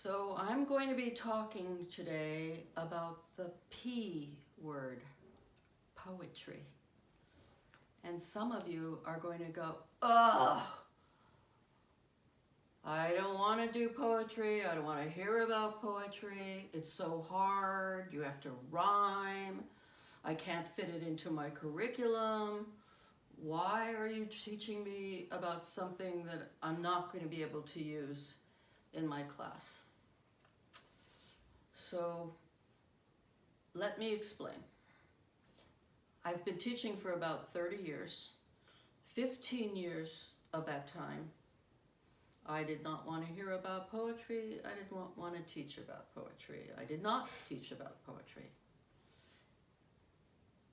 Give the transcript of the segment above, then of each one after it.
So I'm going to be talking today about the P word, poetry. And some of you are going to go, ugh, I don't want to do poetry. I don't want to hear about poetry. It's so hard. You have to rhyme. I can't fit it into my curriculum. Why are you teaching me about something that I'm not going to be able to use in my class? So let me explain. I've been teaching for about 30 years. 15 years of that time, I did not want to hear about poetry. I didn't want to teach about poetry. I did not teach about poetry.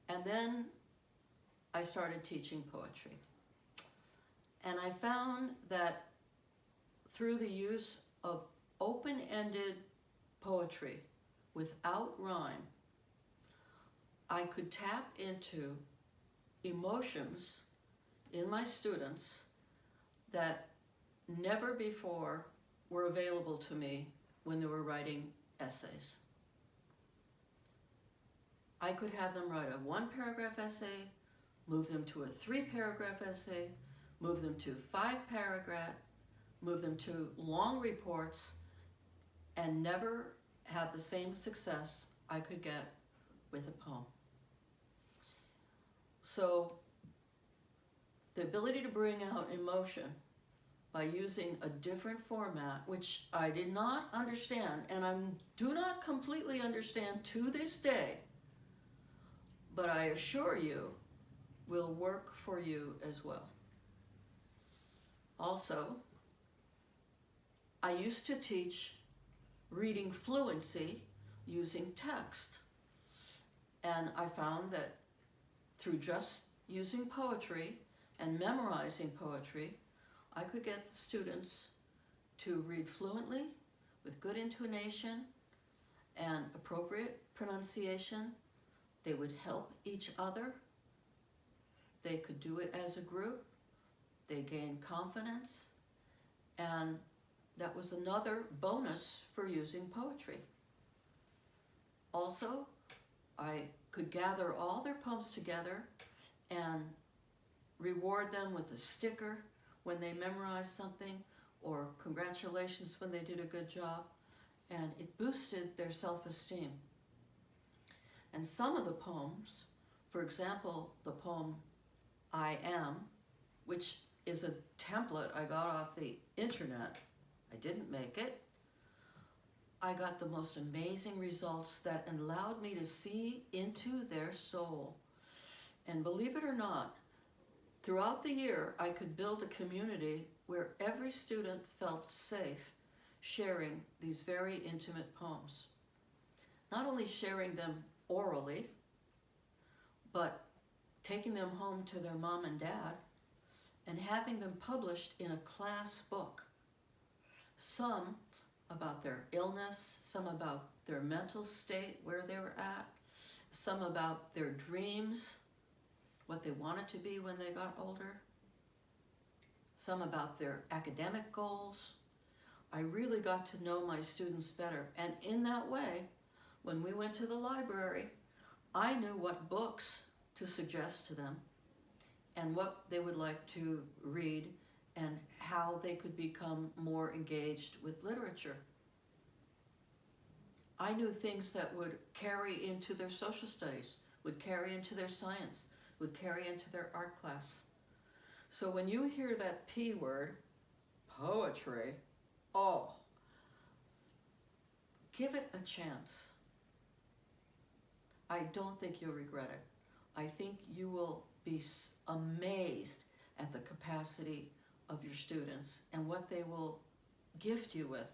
And then I started teaching poetry. And I found that through the use of open-ended poetry without rhyme, I could tap into emotions in my students that never before were available to me when they were writing essays. I could have them write a one paragraph essay, move them to a three paragraph essay, move them to five paragraph, move them to long reports, and never have the same success I could get with a poem. So the ability to bring out emotion by using a different format, which I did not understand, and I do not completely understand to this day, but I assure you will work for you as well. Also, I used to teach reading fluency using text. And I found that through just using poetry and memorizing poetry, I could get the students to read fluently with good intonation and appropriate pronunciation. They would help each other. They could do it as a group. They gained confidence. And that was another bonus for using poetry. Also, I could gather all their poems together and reward them with a sticker when they memorized something or congratulations when they did a good job and it boosted their self-esteem. And some of the poems, for example, the poem I Am, which is a template I got off the internet I didn't make it. I got the most amazing results that allowed me to see into their soul. And believe it or not, throughout the year, I could build a community where every student felt safe sharing these very intimate poems. Not only sharing them orally, but taking them home to their mom and dad and having them published in a class book some about their illness, some about their mental state, where they were at, some about their dreams, what they wanted to be when they got older, some about their academic goals. I really got to know my students better. And in that way, when we went to the library, I knew what books to suggest to them and what they would like to read and how they could become more engaged with literature. I knew things that would carry into their social studies, would carry into their science, would carry into their art class. So when you hear that P word, poetry, oh, give it a chance. I don't think you'll regret it. I think you will be amazed at the capacity of your students and what they will gift you with